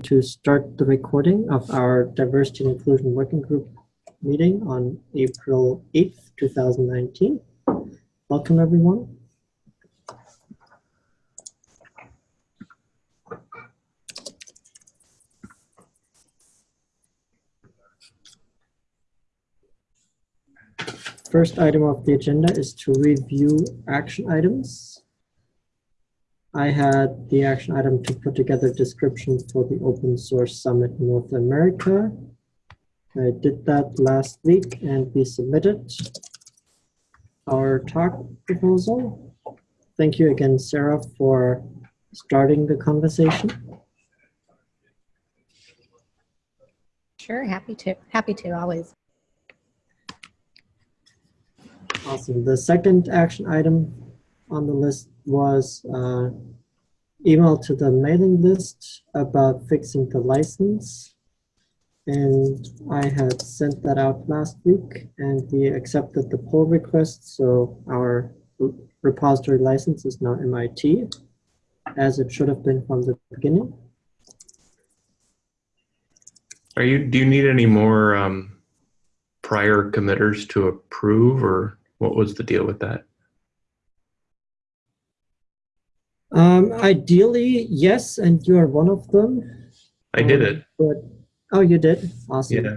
to start the recording of our Diversity and Inclusion Working Group meeting on April 8th, 2019. Welcome, everyone. First item of the agenda is to review action items. I had the action item to put together description for the Open Source Summit North America. I did that last week and we submitted our talk proposal. Thank you again, Sarah, for starting the conversation. Sure, happy to. Happy to, always. Awesome. The second action item on the list was uh, email to the mailing list about fixing the license. And I had sent that out last week and we accepted the pull request. So our repository license is now MIT as it should have been from the beginning. Are you, do you need any more um, prior committers to approve or what was the deal with that? Um, ideally, yes, and you are one of them. I did Um, it. But, oh, you did? Awesome. Yeah.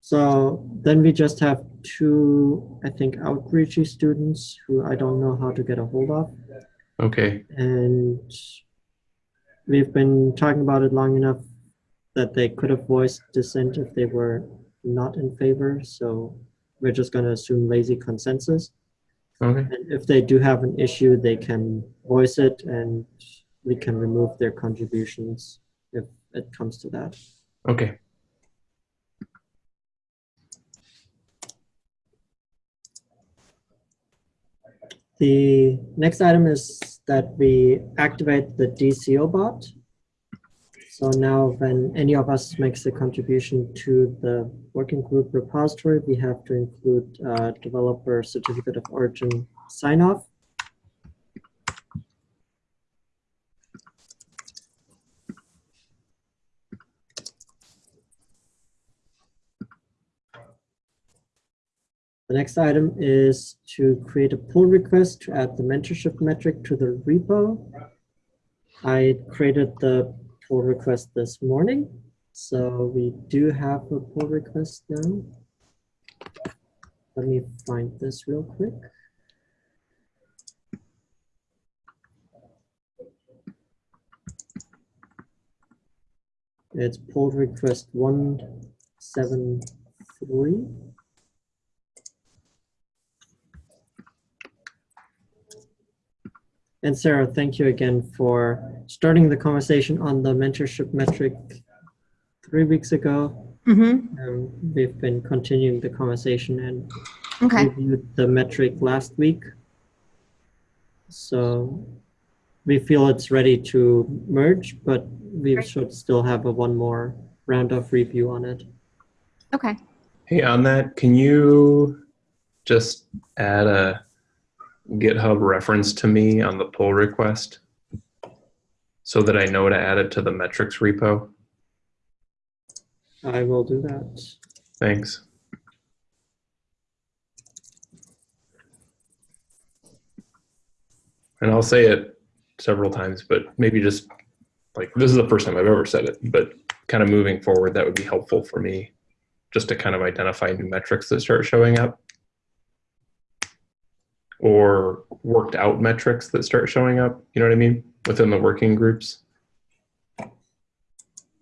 So then we just have two, I think, outreachy students who I don't know how to get a hold of. Okay. And we've been talking about it long enough that they could have voiced dissent if they were not in favor. So we're just going to assume lazy consensus. Okay. And if they do have an issue, they can voice it and we can remove their contributions if it comes to that. Okay. The next item is that we activate the DCO bot. So now when any of us makes a contribution to the working group repository, we have to include uh, developer certificate of origin sign off. The next item is to create a pull request to add the mentorship metric to the repo. I created the pull request this morning, so we do have a pull request now. Let me find this real quick. It's pull request 173. And Sarah, thank you again for starting the conversation on the mentorship metric three weeks ago. Mm-hmm. Um, we've been continuing the conversation and Okay. reviewed the metric last week. So we feel it's ready to merge, but we Great. should still have a one more round of review on it. Okay. Hey, on that, can you just add a GitHub reference to me on the pull request so that I know to add it to the metrics repo? I will do that. Thanks. And I'll say it several times, but maybe just like this is the first time I've ever said it, but kind of moving forward, that would be helpful for me just to kind of identify new metrics that start showing up or worked out metrics that start showing up. You know what I mean? Within the working groups.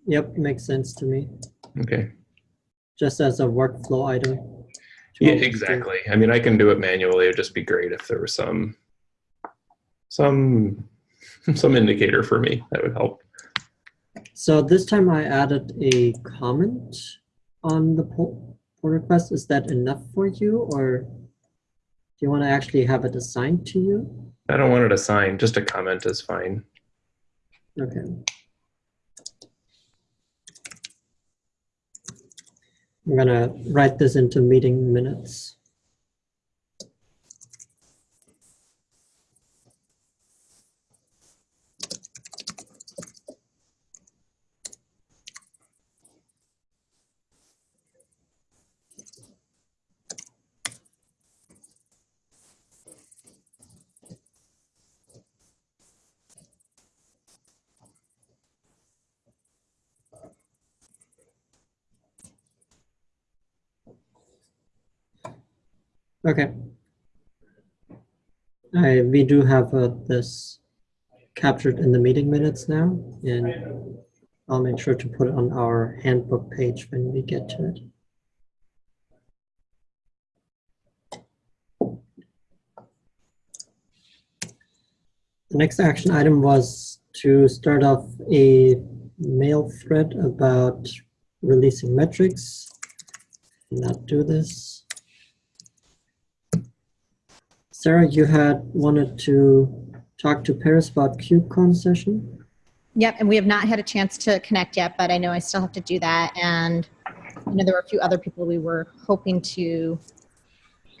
Yep, makes sense to me. Okay. Just as a workflow item. Yeah, exactly. I mean, I can do it manually. It'd just be great if there was some, some, some indicator for me that would help. So this time I added a comment on the pull, pull request. Is that enough for you or do you want to actually have it assigned to you? I don't want it assigned. Just a comment is fine. Okay. I'm gonna write this into meeting minutes. Okay. I, we do have uh, this captured in the meeting minutes now, and I'll make sure to put it on our handbook page when we get to it. The next action item was to start off a mail thread about releasing metrics. Not do this. Sarah, you had wanted to talk to Paris about KubeCon session? Yep, and we have not had a chance to connect yet, but I know I still have to do that. And I know there were a few other people we were hoping to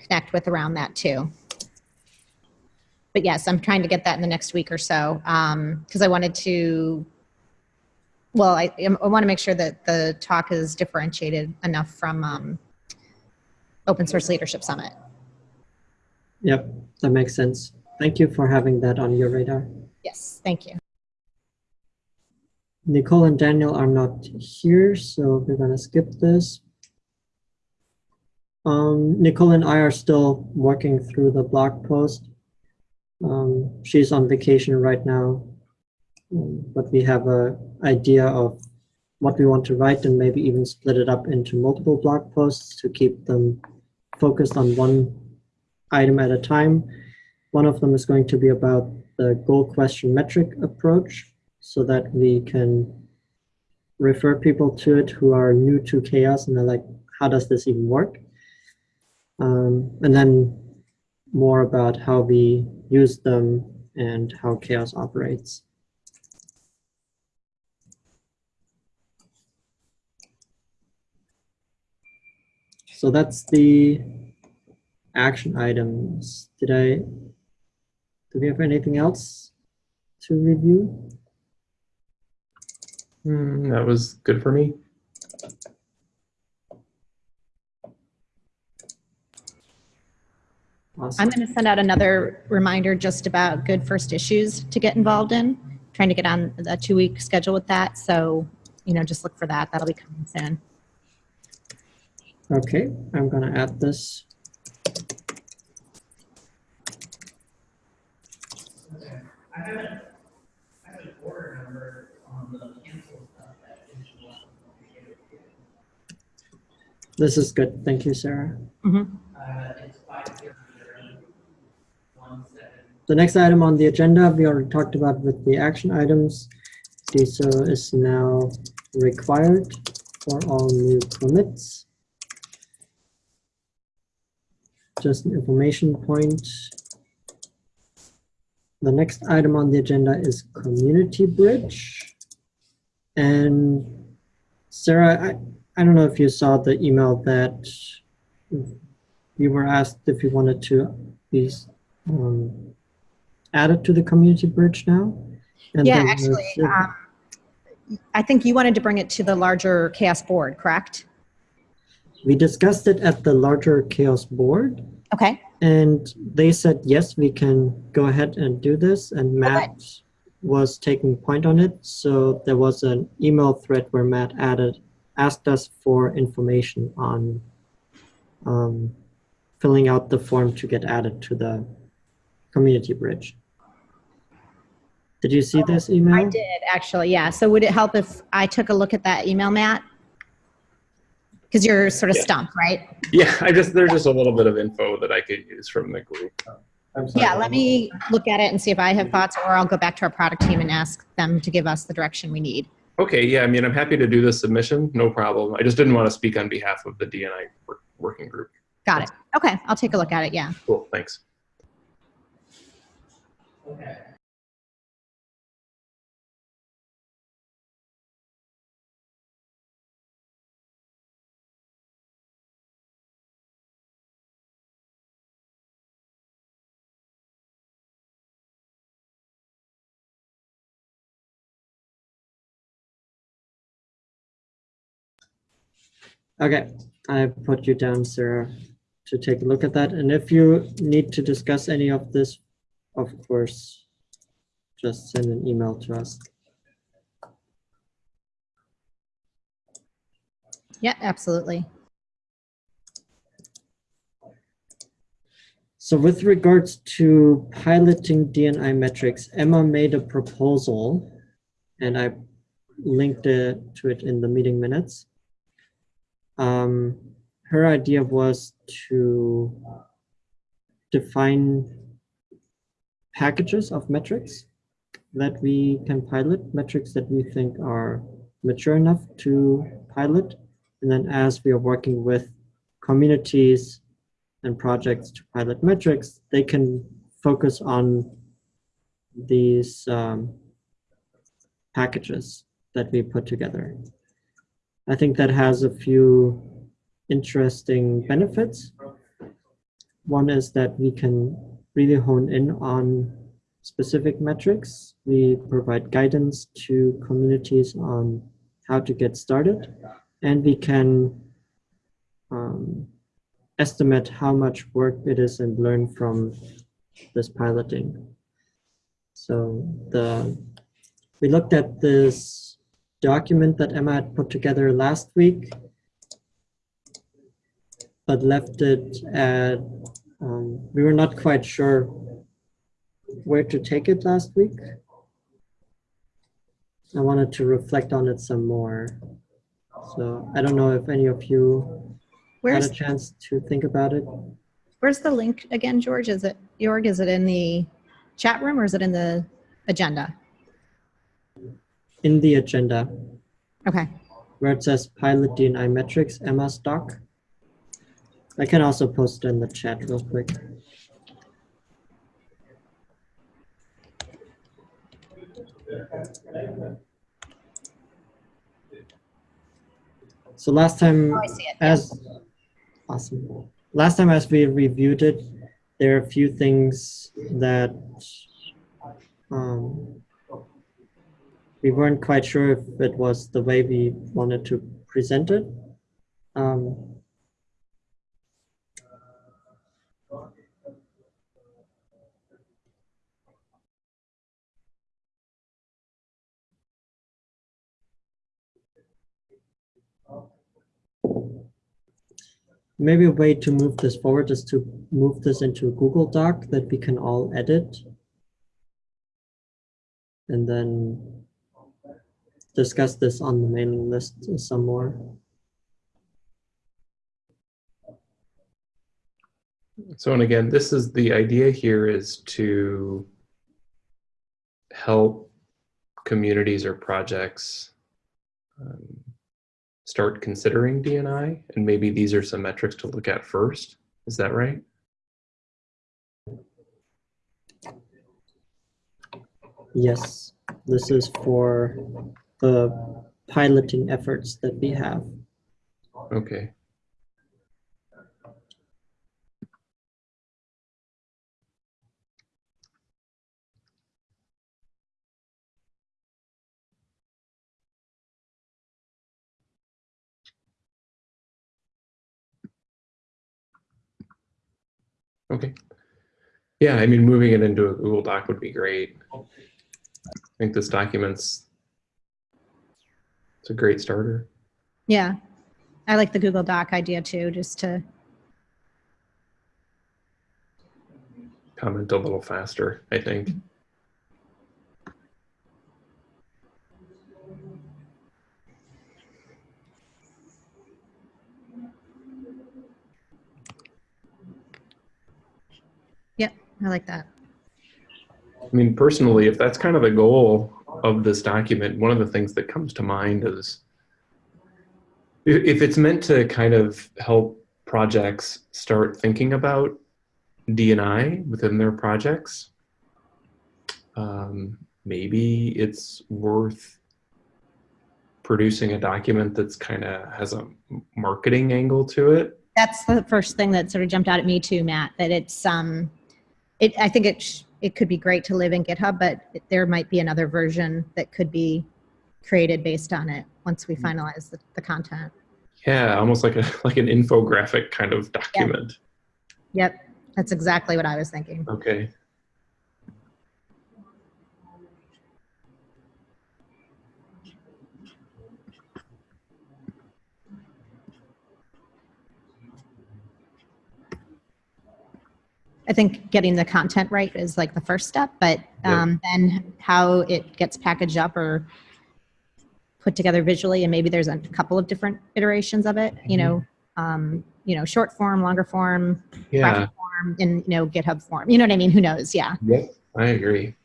connect with around that too. But yes, I'm trying to get that in the next week or so because I wanted to, well, I, I want to make sure that the talk is differentiated enough from um, Open Source Leadership Summit. Yep, that makes sense. Thank you for having that on your radar. Yes, thank you. Nicole and Daniel are not here, so we're gonna skip this. Um, Nicole and I are still working through the blog post. Um, she's on vacation right now, um, but we have a idea of what we want to write and maybe even split it up into multiple blog posts to keep them focused on one item at a time. One of them is going to be about the goal question metric approach so that we can refer people to it who are new to CHAOSS and they're like, how does this even work? Um, and then more about how we use them and how CHAOSS operates. So that's the action items. Did I, do we have anything else to review? Hmm, that was good for me. Awesome. I'm going to send out another reminder just about good first issues to get involved in. Trying to get on a two week schedule with that. So, you know, just look for that. That'll be coming soon. Okay, I'm gonna add this. This is good. Thank you, Sarah. Mhm. The next item on the agenda, we already talked about with the action items. DCO is now required for all new commits. Just an information point. The next item on the agenda is Community Bridge. And Sarah, I, I don't know if you saw the email that you were asked if you wanted to be um, added to the Community Bridge now. And Yeah, actually, um, I think you wanted to bring it to the larger CHAOSS board, correct? We discussed it at the larger CHAOSS board Okay. and they said, yes, we can go ahead and do this. And Matt was taking point on it. So there was an email thread where Matt added, asked us for information on um, filling out the form to get added to the community bridge. Did you see this email? I did actually, yeah. So would it help if I took a look at that email, Matt? Because you're sort of Yeah. stumped, right? Yeah, I just there's just a little bit of info that I could use from the group. Yeah, let me look at it and see if I have thoughts, or I'll go back to our product team and ask them to give us the direction we need. Okay, yeah, I mean, I'm happy to do the submission, no problem. I just didn't want to speak on behalf of the DNI work, working group. Got it. Okay, I'll take a look at it. Yeah. Cool, thanks. Okay, I put you down, Sarah, to take a look at that. And if you need to discuss any of this, of course, just send an email to us. Yeah, absolutely. So with regards to piloting DNI metrics, Emma made a proposal and I linked it to it in the meeting minutes. Um, her idea was to define packages of metrics that we can pilot, metrics that we think are mature enough to pilot. And then as we are working with communities and projects to pilot metrics, they can focus on these um, packages that we put together. I think that has a few interesting benefits. One is that we can really hone in on specific metrics. We provide guidance to communities on how to get started, and we can um, estimate how much work it is and learn from this piloting. So the we looked at this document that Emma had put together last week, but left it at, um, we were not quite sure where to take it last week. I wanted to reflect on it some more. So I don't know if any of you had a chance to think about it. where's the link again, George? Is it, Jorg, is it in the chat room or is it in the agenda? In the agenda, Okay, where it says pilot DNI metrics, Emma's doc. I can also post in the chat real quick. So last time, Oh, I see it. yeah. as, awesome. Last time as we reviewed it, there are a few things that um, we weren't quite sure if it was the way we wanted to present it. Um, maybe a way to move this forward is to move this into a Google Doc that we can all edit. And then discuss this on the mailing list some more. So, and again, this is the idea here is to help communities or projects um, start considering DNI, and maybe these are some metrics to look at first. Is that right? Yes, this is for the piloting efforts that we have. Okay. Okay. Yeah, I mean, moving it into a Google Doc would be great. I think this document's it's a great starter. Yeah. I like the Google Doc idea too, just to, comment a little faster, I think. Yeah, I like that. I mean, personally, if that's kind of the goal of this document, one of the things that comes to mind is if it's meant to kind of help projects start thinking about DNI within their projects, um, maybe it's worth producing a document that's kind of has a marketing angle to it. That's the first thing that sort of jumped out at me too, Matt, that it's, um, it, I think it, it could be great to live in GitHub, but there might be another version that could be created based on it once we mm. finalize the, the content. Yeah, almost like a like an infographic kind of document. Yep, that's exactly what I was thinking. Okay. I think getting the content right is like the first step, but Yeah. um, then how it gets packaged up or put together visually, and maybe there's a couple of different iterations of it. You know, um, you know, short form, longer form, Yeah, form, in you know GitHub form. You know what I mean? Who knows? Yeah. Yep. I agree.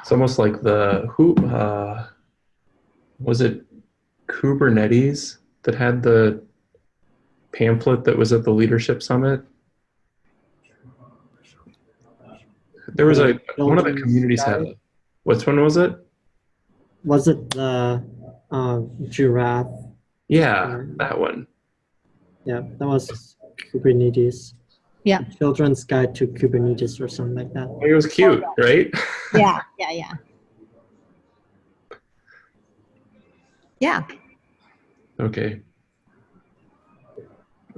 It's almost like the who uh, was it Kubernetes that had the pamphlet that was at the leadership summit. There was a one of the communities had. Guide. A, which one was it? Was it the uh, giraffe? Yeah, that one. Yeah, that was Kubernetes. Yeah. Children's Guide to Kubernetes or something like that. It was cute, right? Yeah. Yeah. Yeah. Yeah. Okay.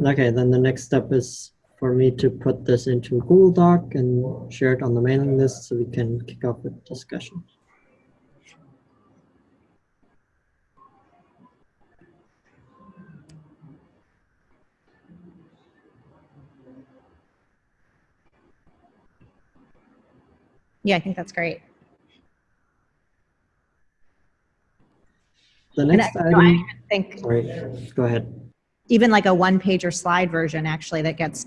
Okay, then the next step is for me to put this into Google Doc and share it on the mailing list so we can kick off the discussion. Yeah. I think that's great. The next I, no, I item, think sorry, go ahead. Even like a one page or slide version actually that gets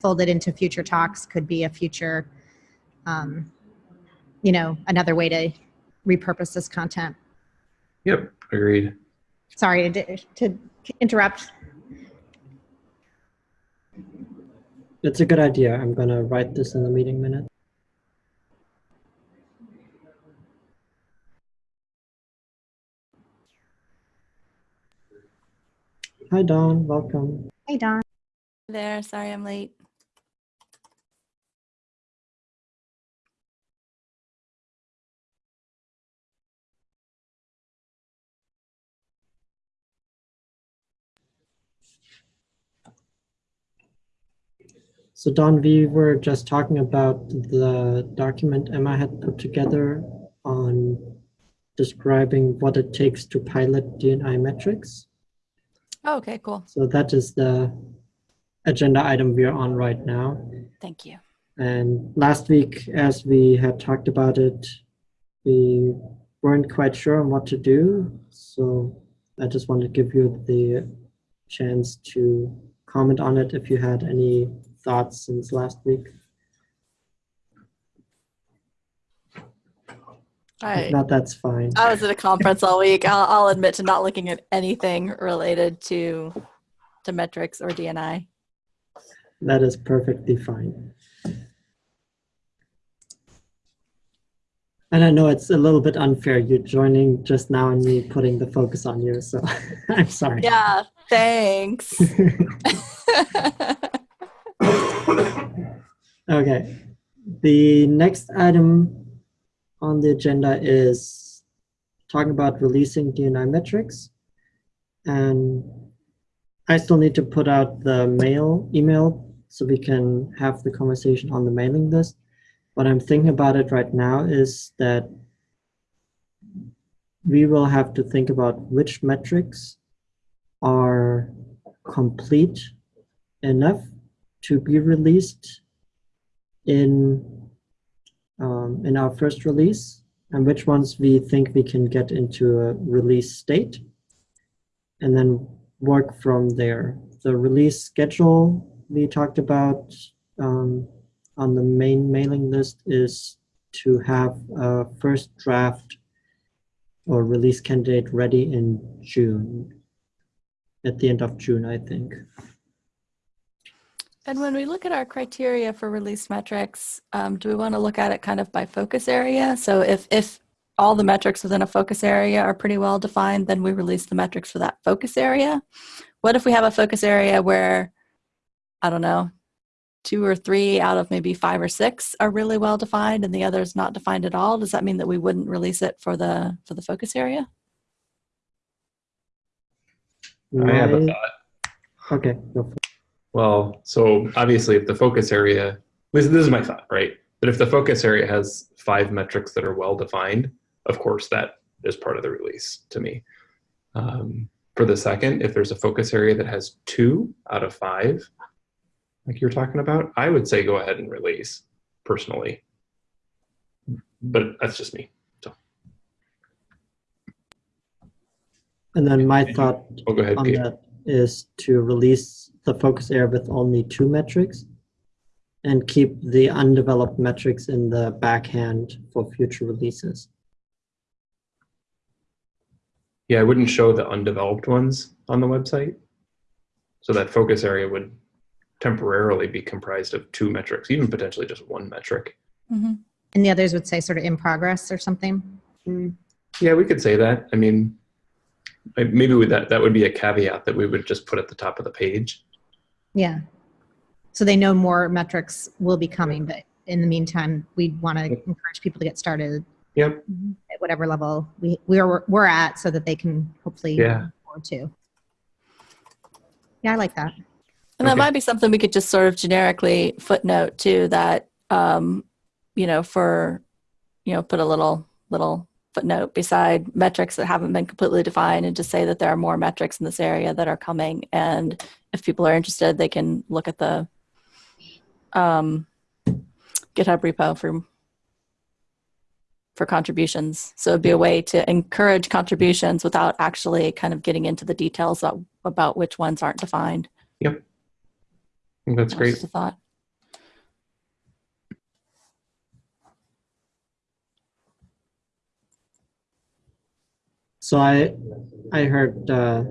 folded into future talks could be a future um, you know another way to repurpose this content Yep. Agreed. sorry to, to interrupt It's a good idea. I'm gonna write this in the meeting minute. Hi Don. welcome. hey don there. Sorry I'm late. So Don, we were just talking about the document Emma had put together on describing what it takes to pilot DNI metrics. Oh, okay, cool. So that is the agenda item we are on right now. Thank you. And last week, as we had talked about it, we weren't quite sure on what to do. So I just wanted to give you the chance to comment on it if you had any thoughts since last week. I, If not, that's fine. I was at a conference all week. I'll, I'll admit to not looking at anything related to to metrics or DNI. That is perfectly fine. And I know it's a little bit unfair. You're joining just now and me putting the focus on you. So I'm sorry. Yeah, thanks. Okay. The next item on the agenda is talking about releasing DNI metrics. And I still need to put out the mail email so we can have the conversation on the mailing list. What I'm thinking about it right now is that we will have to think about which metrics are complete enough to be released in um, in our first release and which ones we think we can get into a release state and then work from there. The release schedule we talked about um, on the main mailing list is to have a first draft or release candidate ready in June, at the end of June, I think. And when we look at our criteria for release metrics, um, do we want to look at it kind of by focus area? So if if all the metrics within a focus area are pretty well defined, then we release the metrics for that focus area. What if we have a focus area where, I don't know, two or three out of maybe five or six are really well defined and the others not defined at all? Does that mean that we wouldn't release it for the for the focus area? I have a thought. Okay, go for it. Well, so obviously, if the focus area, this, this is my thought, right? But if the focus area has five metrics that are well defined, of course, that is part of the release to me. Um, for the second, if there's a focus area that has two out of five, like you're talking about, I would say go ahead and release personally. But that's just me. And then my thought Oh, go ahead, on that is to release the focus area with only two metrics and keep the undeveloped metrics in the backhand for future releases. Yeah, I wouldn't show the undeveloped ones on the website. So that focus area would temporarily be comprised of two metrics, even potentially just one metric. Mhm. And the others would say sort of in progress or something. Yeah, we could say that. I mean, maybe with that, that would be a caveat that we would just put at the top of the page. Yeah. So they know more metrics will be coming, but in the meantime, we want to encourage people to get started Yep. at whatever level we we're we're at, so that they can hopefully Yeah. move forward to. Yeah, I like that. And that Okay. might be something we could just sort of generically footnote too that, um, you know, for, you know, put a little, little footnote beside metrics that haven't been completely defined and just say that there are more metrics in this area that are coming. And if people are interested, they can look at the um, GitHub repo for for contributions. So it'd be a way to encourage contributions without actually kind of getting into the details about, about which ones aren't defined. Yep. think that's great. Thought. So I, I heard uh,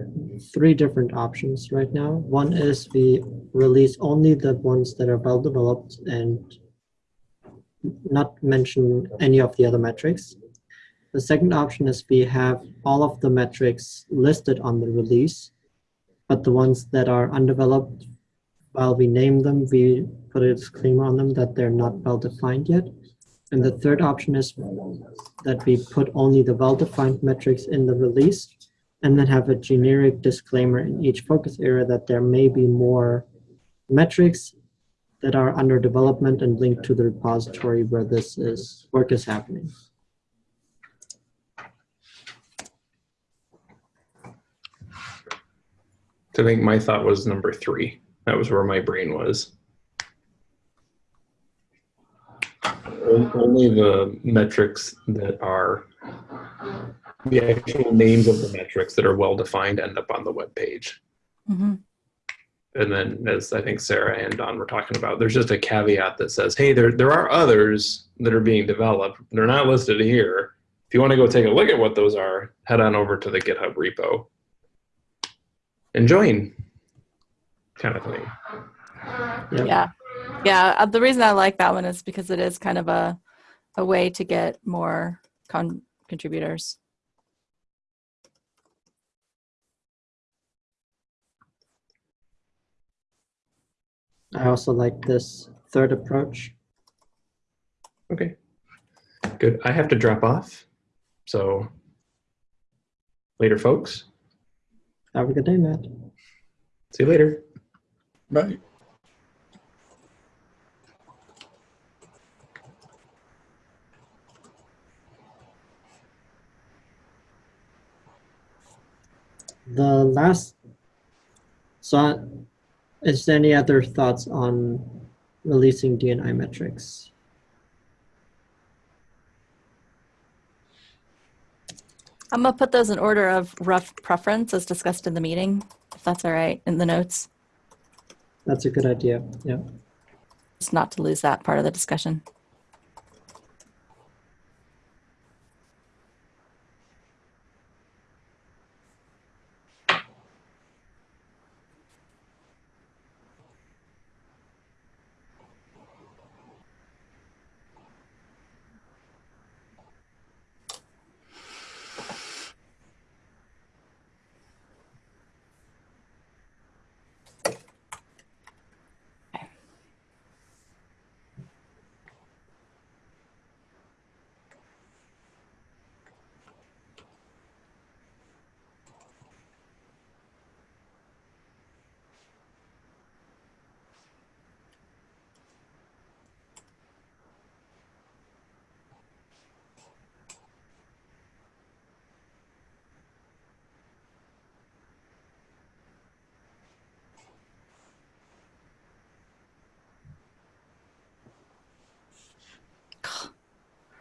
three different options right now. One is we release only the ones that are well developed and not mention any of the other metrics. The second option is we have all of the metrics listed on the release, but the ones that are undeveloped, while we name them, we put a disclaimer on them that they're not well defined yet. And the third option is that we put only the well-defined metrics in the release and then have a generic disclaimer in each focus area that there may be more metrics that are under development and linked to the repository where this is work is happening. I think my thought was number three. That was where my brain was. Only the metrics that are the actual names of the metrics that are well defined end up on the web page. hmm And then, as I think Sarah and Don were talking about, there's just a caveat that says, "Hey, there there are others that are being developed. They're not listed here. If you want to go take a look at what those are, head on over to the GitHub repo and join." Kind of thing. Yep. Yeah. Yeah. uh, The reason I like that one is because it is kind of a, a way to get more con- contributors. I also like this third approach. Okay. Good. I have to drop off. So later, folks. Have a good day, Matt. See you later. Right. The last, so is there any other thoughts on releasing DNI metrics? I'm to put those in order of rough preference as discussed in the meeting, if that's all right, in the notes, That's a good idea, yeah. just not to lose that part of the discussion.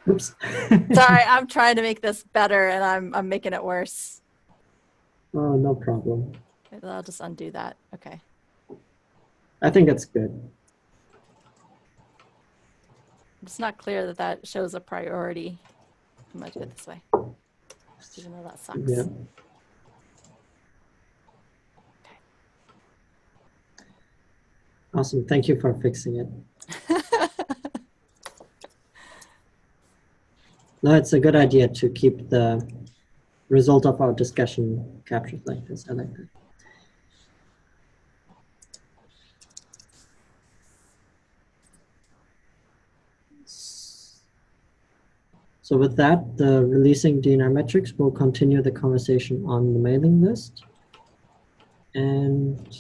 Oops. Sorry, I'm trying to make this better and I'm, I'm making it worse. oh, no problem. Okay, I'll just undo that. Okay. I think that's good. It's not clear that that shows a priority. I'm gonna do it this way. Even though that sucks. Yeah. Awesome. Thank you for fixing it. No, it's a good idea to keep the result of our discussion captured like this. I like that. So with that, the releasing DNR metrics will continue the conversation on the mailing list. And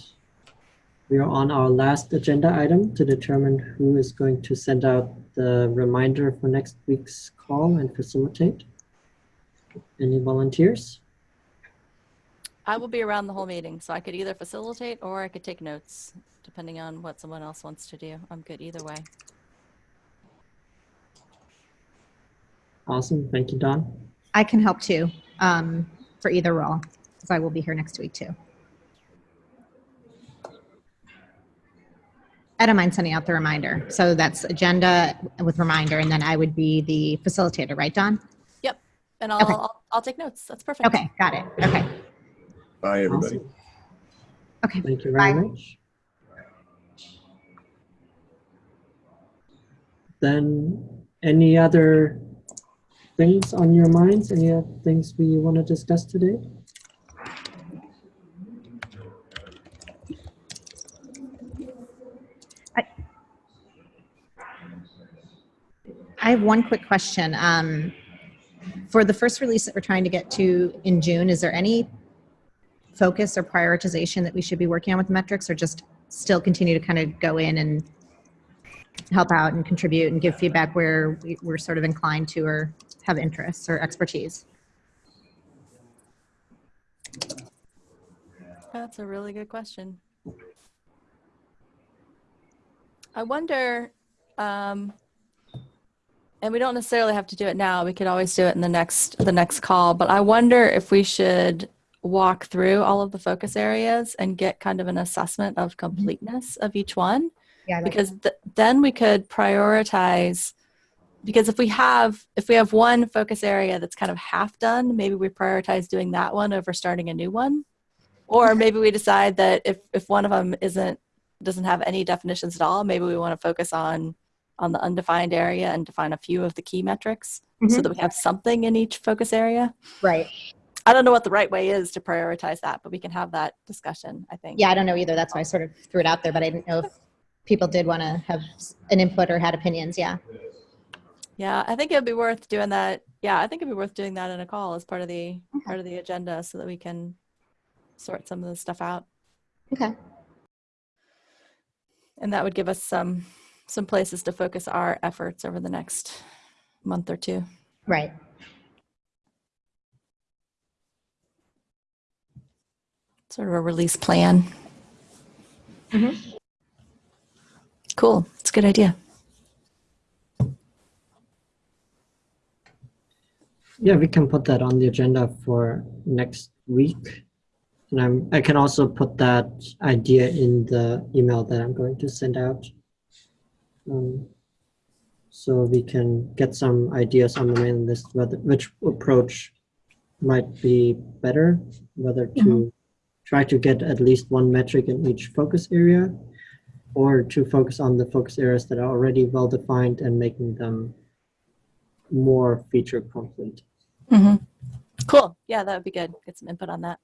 we are on our last agenda item to determine who is going to send out the reminder for next week's call and facilitate. Any volunteers? I will be around the whole meeting, so I could either facilitate or I could take notes, depending on what someone else wants to do. I'm good either way. Awesome. Thank you, Don. I can help too um, for either role because I will be here next week too. I don't mind sending out the reminder. So that's agenda with reminder, and then I would be the facilitator, right, Don? Yep. And I'll, Okay. I'll, I'll take notes. That's perfect. Okay, got it. Okay, Bye, everybody. Awesome. okay. Thank you very Bye. much. Then, any other things on your minds? Any other things we want to discuss today? I have one quick question. Um, for the first release that we're trying to get to in June, is there any focus or prioritization that we should be working on with metrics or just still continue to kind of go in and help out and contribute and give feedback where we- we're sort of inclined to or have interests or expertise? That's a really good question. I wonder, um, and we don't necessarily have to do it now. We could always do it in the next the next call. But I wonder if we should walk through all of the focus areas and get kind of an assessment of mm-hmm. completeness of each one Yeah, because th- then we could prioritize because if we have if we have one focus area that's kind of half done maybe we prioritize doing that one over starting a new one or maybe we decide that if if one of them isn't doesn't have any definitions at all maybe we want to focus on on the undefined area and define a few of the key metrics so Mhm. that we have something in each focus area right. i don't know what the right way is to prioritize that but we can have that discussion i think Yeah, I don't know either. That's why I sort of threw it out there, but I didn't know if people did want to have an input or had opinions. Yeah. Yeah, I think it'd be worth doing that. Yeah, I think it'd be worth doing that in a call as part of the Okay. part of the agenda so that we can sort some of the stuff out. Okay. And that would give us some some places to focus our efforts over the next month or two. Right. Sort of a release plan. Mhm. Cool. It's a good idea. Yeah, we can put that on the agenda for next week. And I'm, I can also put that idea in the email that I'm going to send out. Um, so we can get some ideas on the mailing list, whether, which approach might be better, whether to try to get at least one metric in each focus area or to focus on the focus areas that are already well defined and making them more feature complete. hmm Cool. Yeah, that would be good. Get some input on that.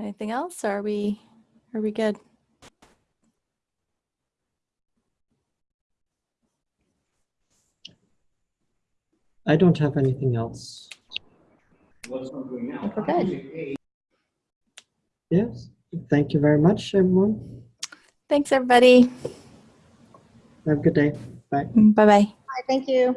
Anything else? Are we are we good? I don't have anything else. We're good. Yes. Thank you very much, everyone. Thanks everybody. Have a good day. Bye. Bye bye. Hi, thank you.